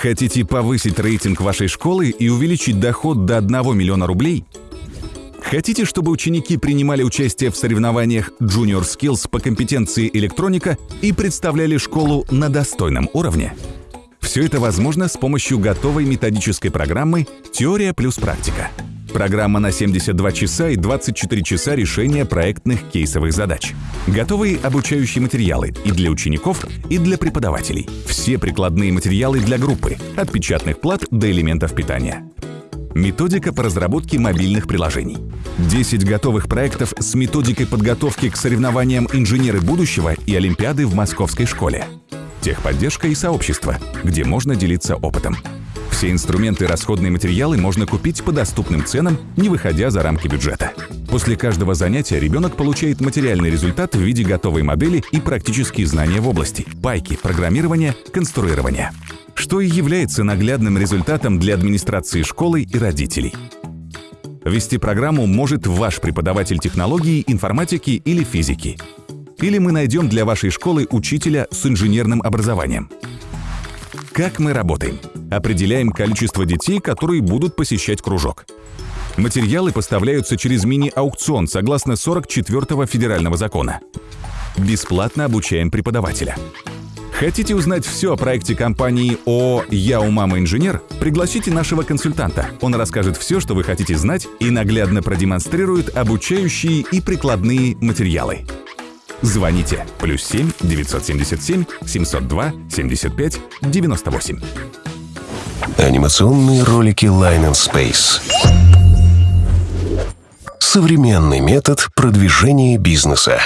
Хотите повысить рейтинг вашей школы и увеличить доход до 1 миллиона рублей? Хотите, чтобы ученики принимали участие в соревнованиях Junior Skills по компетенции электроника и представляли школу на достойном уровне? Все это возможно с помощью готовой методической программы «Теория плюс практика». Программа на 72 часа и 24 часа решения проектных кейсовых задач. Готовые обучающие материалы и для учеников, и для преподавателей. Все прикладные материалы для группы, от печатных плат до элементов питания. Методика по разработке мобильных приложений. 10 готовых проектов с методикой подготовки к соревнованиям инженеры будущего и Олимпиады в Московской школе. Техподдержка и сообщество, где можно делиться опытом. Все инструменты и расходные материалы можно купить по доступным ценам, не выходя за рамки бюджета. После каждого занятия ребенок получает материальный результат в виде готовой модели и практические знания в области – пайки, программирования, конструирования. Что и является наглядным результатом для администрации школы и родителей. Вести программу может ваш преподаватель технологии, информатики или физики. Или мы найдем для вашей школы учителя с инженерным образованием. Как мы работаем? Определяем количество детей, которые будут посещать кружок. Материалы поставляются через мини-аукцион согласно 44-го федерального закона. Бесплатно обучаем преподавателя. Хотите узнать все о проекте компании ООО «Я у мамы инженер»? Пригласите нашего консультанта. Он расскажет все, что вы хотите знать и наглядно продемонстрирует обучающие и прикладные материалы. Звоните плюс 7 977 702 75 98. Анимационные ролики Line and Space. Современный метод продвижения бизнеса.